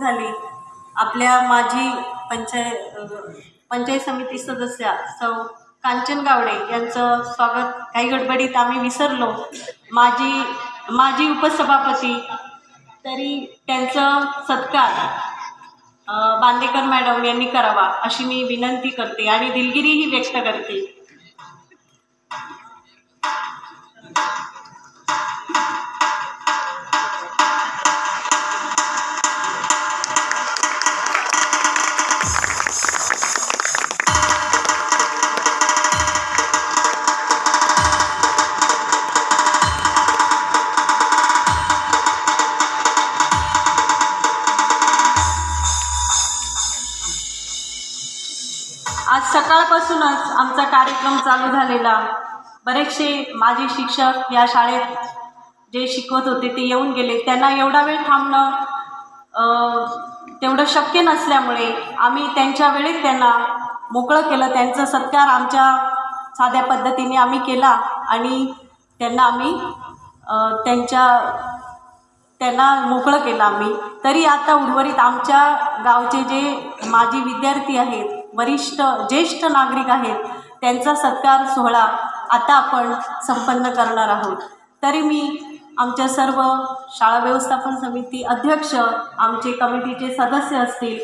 झाली. आपल्या माजी पंचाय पंचायत समिती सदस्या सौ कांचन गावडे यांचं स्वागत. काही गडबडीत आम्ही विसरलो. माजी माजी उपसभापती तरी त्यांचं सत्कार बांदेकर मॅडम यांनी करावा अशी मी विनंती करते आणि दिलगिरीही व्यक्त करते. सकाळपासूनच आमचा कार्यक्रम चालू झालेला. बरेचसे माझे शिक्षक या शाळेत जे शिकवत होते ते येऊन गेले. त्यांना एवढा वेळ थांबणं तेवढं शक्य नसल्यामुळे आम्ही त्यांच्या वेळेत त्यांना मोकळं केलं. त्यांचा सत्कार आमच्या साध्या पद्धतीने आम्ही केला आणि त्यांना आम्ही त्यांच्या त्यांना मोकळं केलं आम्ही. तरी आता उर्वरित आमच्या गावचे जे माजी विद्यार्थी आहेत वरिष्ठ ज्येष्ठ नागरिक आहेत त्यांचा सत्कार सोहळा आता आपण संपन्न करणार आहोत. तरी मी आमच्या सर्व शाळा व्यवस्थापन समिती अध्यक्ष आमचे कमिटीचे सदस्य असतील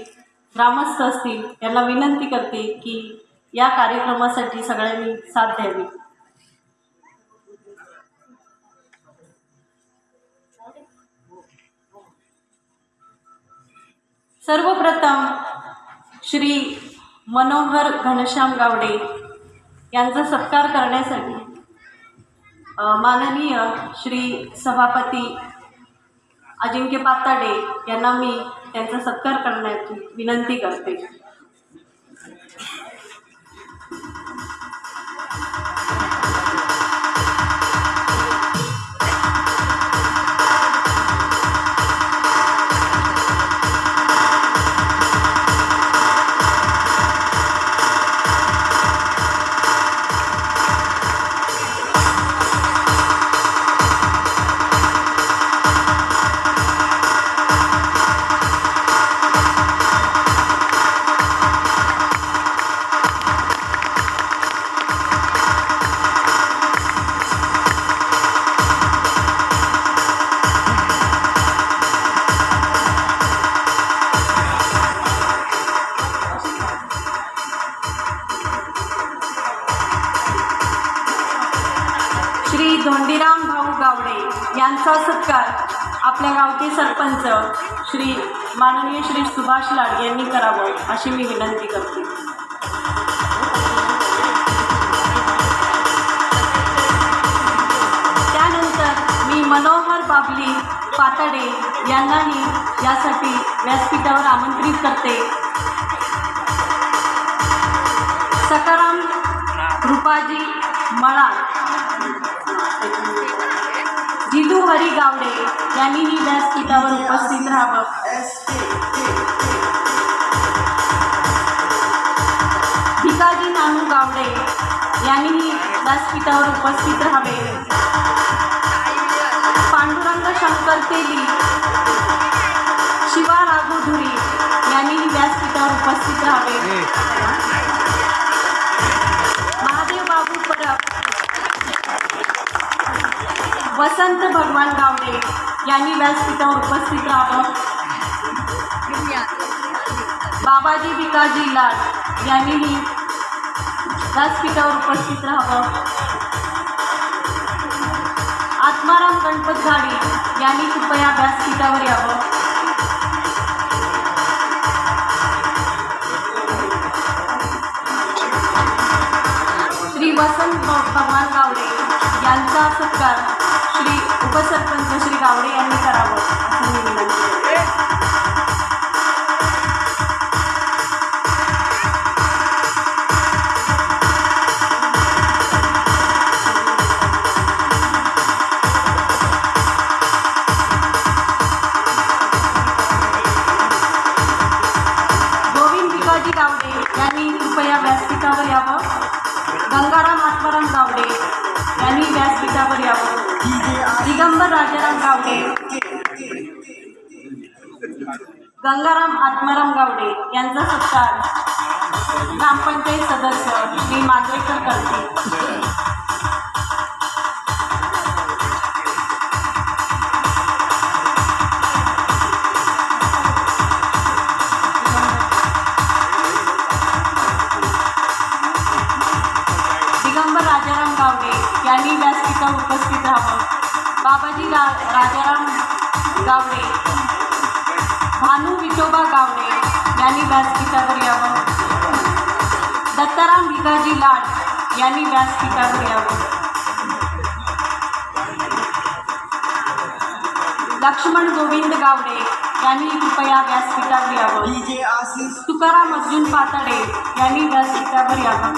ग्रामस्थ असतील यांना विनंती करते की या कार्यक्रमासाठी सगळ्यांनी साथ द्यावी. सर्वप्रथम श्री मनोहर घनश्याम गावडे यांचा सत्कार करण्यासाठी माननीय श्री सभापती अजिंक्य पाताडे यांना मी त्यांचा सत्कार करण्याची विनंती करते. गावचे श्री माननीय श्री सुभाष लाड यांनी करावं अशी मी विनंती करते. त्यानंतर मी मनोहर बाबली पातडे यांनाही यासाठी व्यासपीठावर आमंत्रित करते. सकाराम रूपाजी मळा जिलू हरी गावडे यांनीही व्यासपीठावर उपस्थित राहावं. भिकाजी नानू गावडे यांनीही व्यासपीठावर उपस्थित राहावे. पांडुरंग शंकर तेली शिवा राघोधुरी यांनीही व्यासपीठावर उपस्थित राहावे. वसंत भगवान गावडे यांनी व्यासपीठावर उपस्थित राहावं. बाबाजी भिकाजी लाड यांनीही व्यासपीठावर उपस्थित राहावं. आत्माराम गणपत झाडी यांनी कृपया व्यासपीठावर यावं. श्री वसंत भगवान गावडे यांचा सत्कार. उपसरपंच श्री गावडे यांनी करावं. गंगाराम आत्माराम गावडे यांचा सत्कार. ग्रामपंचायत सदस्य श्री मांजरेकर करते. दिगंबर राजाराम गावडे यांनी व्यासपीठावर उपस्थित राहावं. बाबाजी रा राजाराम गावडे विठोबा गावडे यांनी व्यासपीठावर यावं दत्ताराम भिगाजी लाड यांनी व्यासपीठावर यावं लक्ष्मण गोविंद गावडे यांनी कृपया व्यासपीठावर यावं तुकाराम अर्जुन पातडे यांनी व्यासपीठावर यावं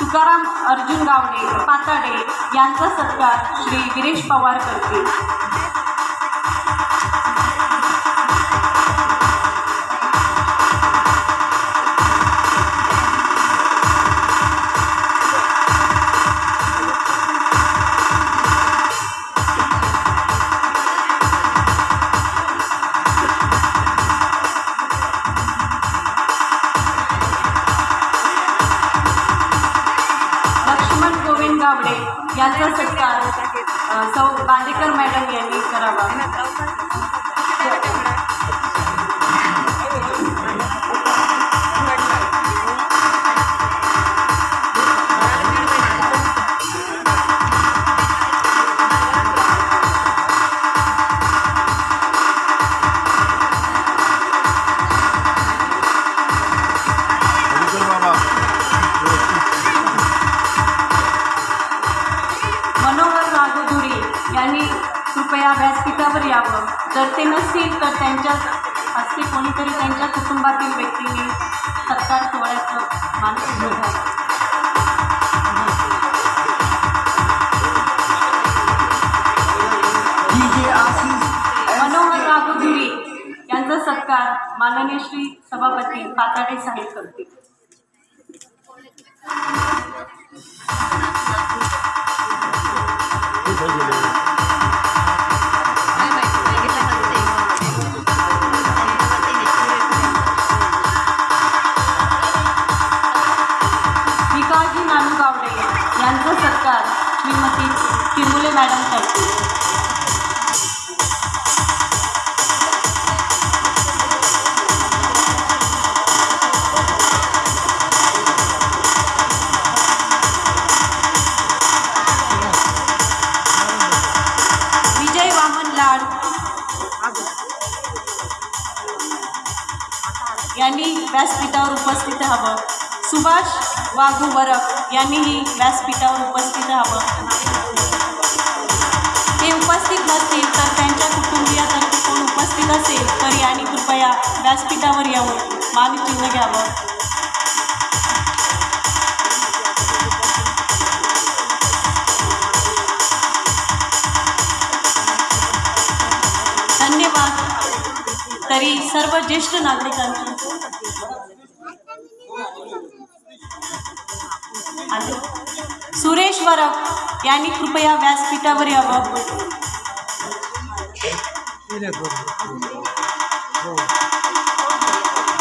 तुकाराम अर्जुन गावडे पाताडे यांचा सत्कार श्री गिरीश पवार करतील. लक्ष्मण गोविंद गावडे यांचा सत्कार सौ बांदेकर मॅडम यांनी करावा. नसतील तर त्यांच्या हस्ते कोणीतरी त्यांच्या कुटुंबातील व्यक्तीने सत्कार सोहळ्याचं डीजे आशीष मनोहर राघोधुरी यांचा सत्कार माननीय श्री सभापती पाताडे साहेब करतील. नमस्कार मी श्रीमती चिमुले मॅडम करते. विजय यांनी व्यासपीठावर उपस्थित हवं. सुभाष वाघू वरक यांनीही व्यासपीठावर उपस्थित राहावं. ते उपस्थित नसतील तर त्यांच्या कुटुंबियातर्फे कोण उपस्थित असेल तर यांनी कृपया व्यासपीठावर येऊन मानचिन्ह घ्यावं. धन्यवाद. तरी सर्व ज्येष्ठ नागरिकांची वरक यांनी कृपया व्यासपीठावर यावं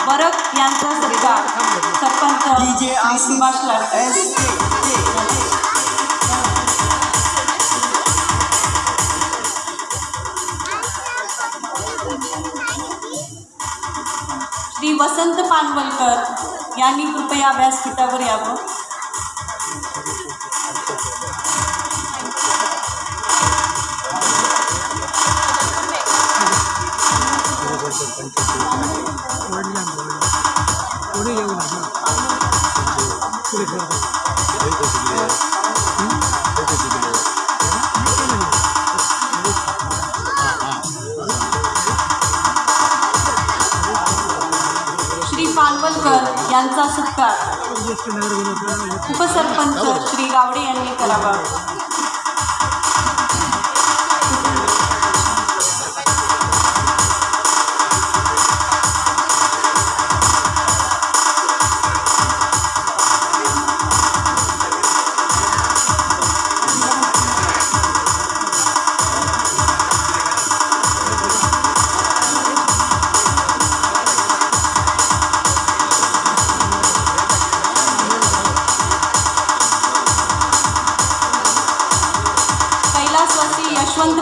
वरक यांचा सत्कार. सरपंच श्री सुभाष लाडके श्री वसंत पानवलकर यांनी कृपया व्यासपीठावर यावं पानवलकर यांचा सत्कार. उपसरपंच श्री गावडे यांनी करावा.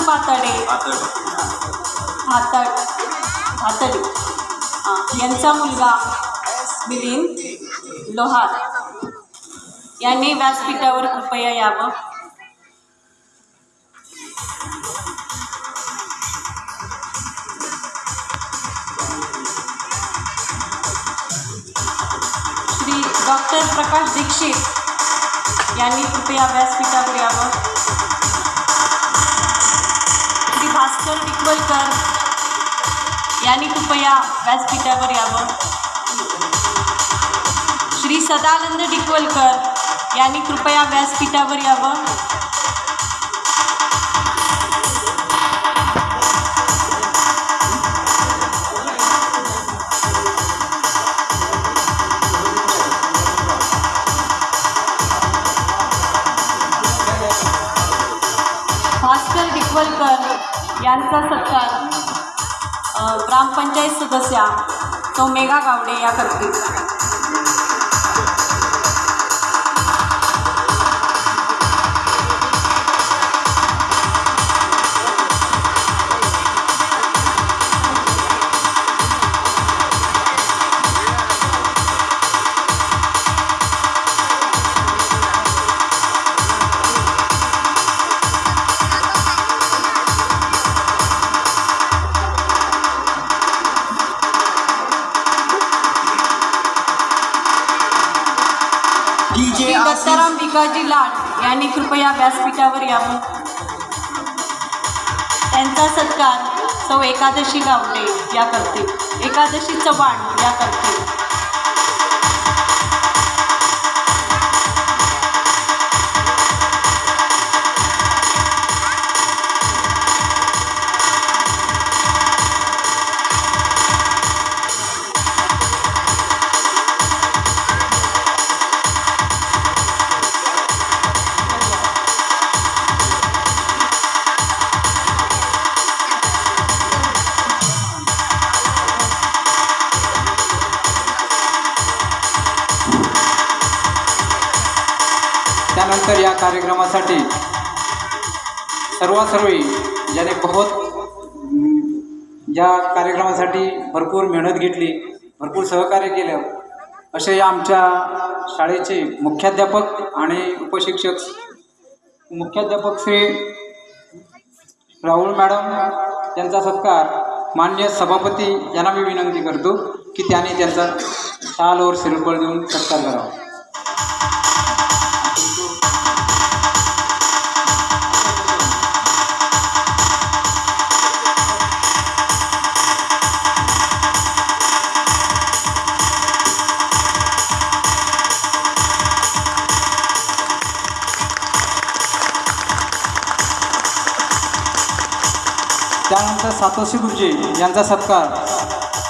पातळे. हातड यांचा मुलगा मिलिंद लोहार. यांनी व्यासपीठावर कृपया यावं. श्री डॉक्टर प्रकाश दीक्षित यांनी कृपया व्यासपीठावर यावं. भास्कर टिकवलकर यांनी कृपया व्यासपीठावर यावं. श्री सदानंद टिकवलकर यांनी कृपया व्यासपीठावर यावं. भास्कर डिकवलकर यांचा सत्कार ग्रामपंचायत सदस्या सौ मेघा गावडे या करतील दत्ताराम लाड यांनी कृपया व्यासपीठावर यावं. त्यांचा सत्कार सौ एकादशी गावडे या करते एकादशी चव्हाण या करते करण्यासाठी सर्वासर्वी ज्याने बहुत या कार्यक्रमासाठी भरपूर मेहनत घेतली भरपूर सहकार्य केलं. असे आमच्या शाळेचे मुख्याध्यापक आणि उपशिक्षक मुख्याध्यापक श्री राहुल मॅडम यांचा सत्कार मान्य सभापती यांना मी विनंती करतो की त्यांनी त्यांचा शालवर सिरपळ देऊन सत्कार करावा. त्यानंतर सातोशी गुरुजी यांचा सत्कार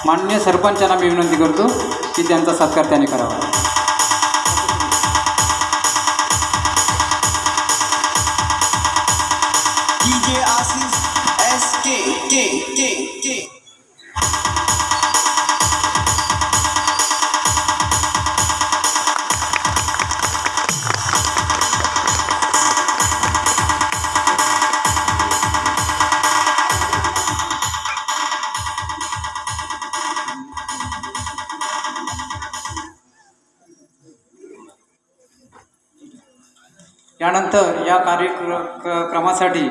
माननीय सरपंचांना मी विनंती करतो की त्यांचा सत्कार त्यांनी करावा. त्यानंतर या कार्यक्र क- क्रमासाठी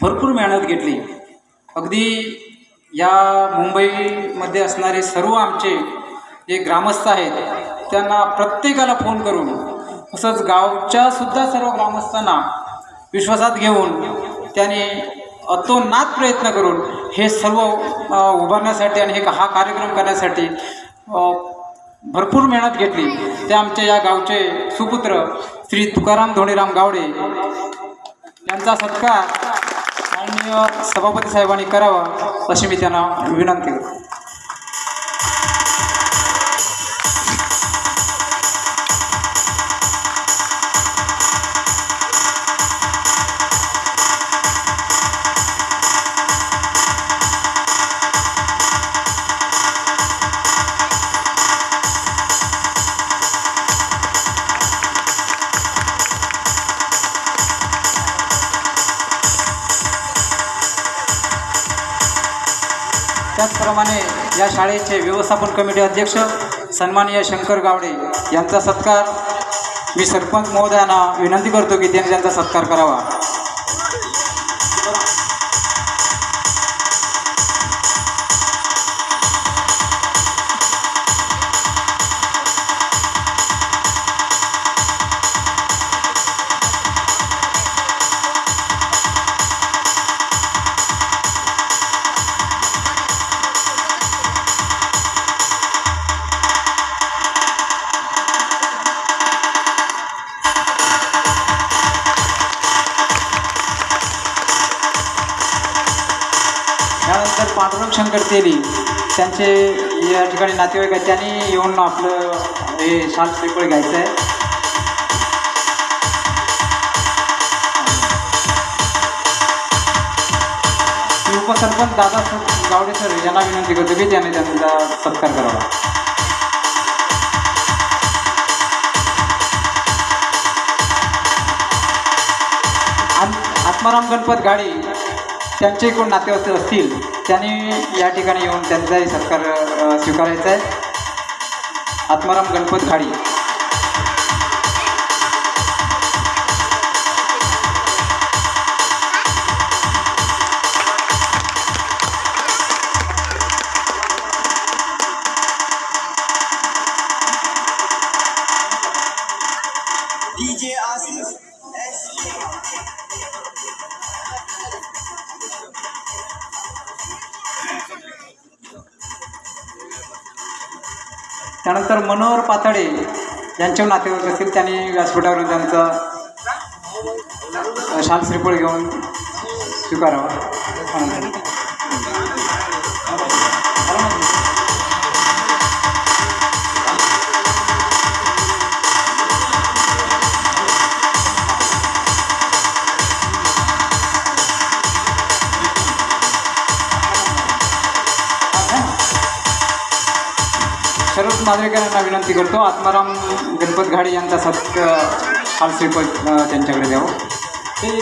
भरपूर मेहनत घेतली. अगदी या मुंबईमध्ये असणारे सर्व आमचे जे ग्रामस्थ आहेत त्यांना प्रत्येकाला फोन करून तसंच गावच्या सुद्धा सर्व ग्रामस्थांना विश्वासात घेऊन त्याने अतोनात प्रयत्न करून हे सर्व उभारण्यासाठी आणि हे हा कार्यक्रम करण्यासाठी भरपूर मेहनत घेतली. ते आमच्या या गावचे सुपुत्र श्री तुकाराम धोणीराम गावडे यांचा सत्कार माननीय सभापती साहेबांनी करावा अशी मी त्यांना विनंती करतो. त्याचप्रमाणे या शाळेचे व्यवस्थापन कमिटी अध्यक्ष सन्माननीय शंकर गावडे यांचा सत्कार मी सरपंच महोदयांना विनंती करतो की त्यांनी त्यांचा सत्कार करावा. त्यानंतर पांडुरंग शंकर तेली त्यांचे या ठिकाणी नातेवाईक आहेत. त्यांनी येऊन आपलं हे शाल श्रीफळ घ्यायचं आहे मी उपसरपंच दादा सर गावडे सर यांना विनंती करतो की त्यांनी त्यांचा सत्कार करावा. आत्माराम गणपत गाडी. त्यांचे कोण नातेवाईक असतील त्यांनी या ठिकाणी येऊन त्यांचाही सत्कार स्वीकारायचा आहे. आत्माराम गणपत खाडी त्यानंतर मनोहर पातळे यांचे नातेवाईक असतील त्यांनी व्यासपीठावर त्यांचा शाल श्रीफळ घेऊन स्वीकारावा. सर्व विनंती करतो. आत्माराम गणपत घाडी यांचा सत्क शाल त्यांच्याकडे द्यावं. ते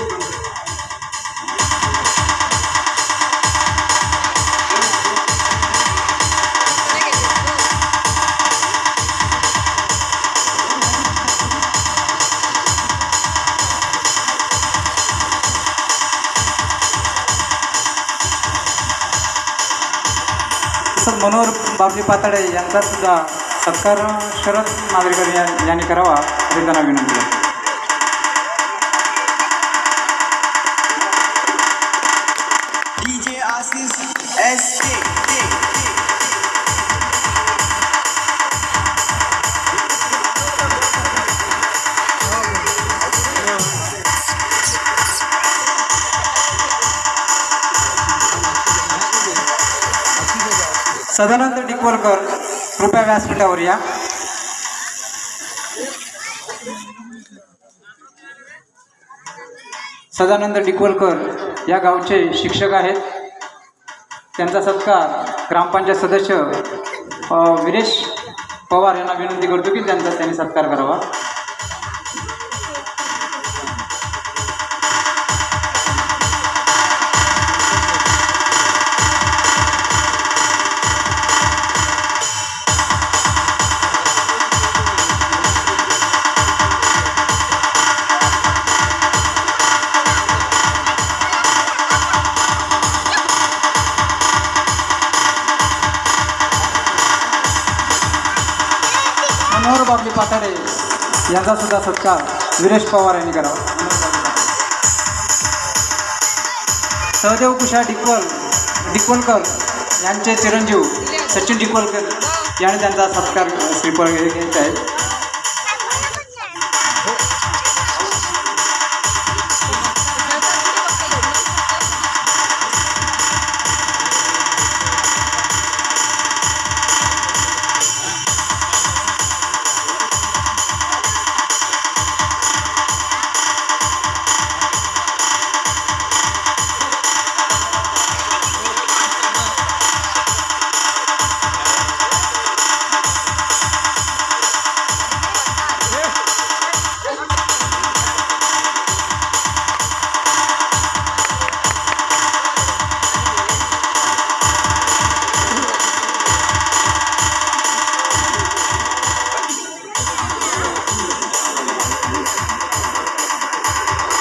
मनोहर बाबजी पाताडे यांचा सुद्धा सत्कार शरद नागरिकांनी या- यांनी करावा असे त्यांना विनंती आहे SK. सदानंद डिकवलकर कृपया व्यासपीठावर या. सदानंद डिकवलकर या गावचे शिक्षक आहेत. त्यांचा सत्कार ग्रामपंचायत सदस्य अ, विरेश पवार यांना विनंती करतो की त्यांचा त्यांनी सत्कार करावा. पाताडे यांचा सुद्धा सत्कार विरेश पवार यांनी करावा. सहदेव कुशा डिकवल डिकवलकर यांचे चिरंजीव सचिन डिकवलकर यांनी त्यांचा सत्कार श्रीफळ घ्यायचा आहे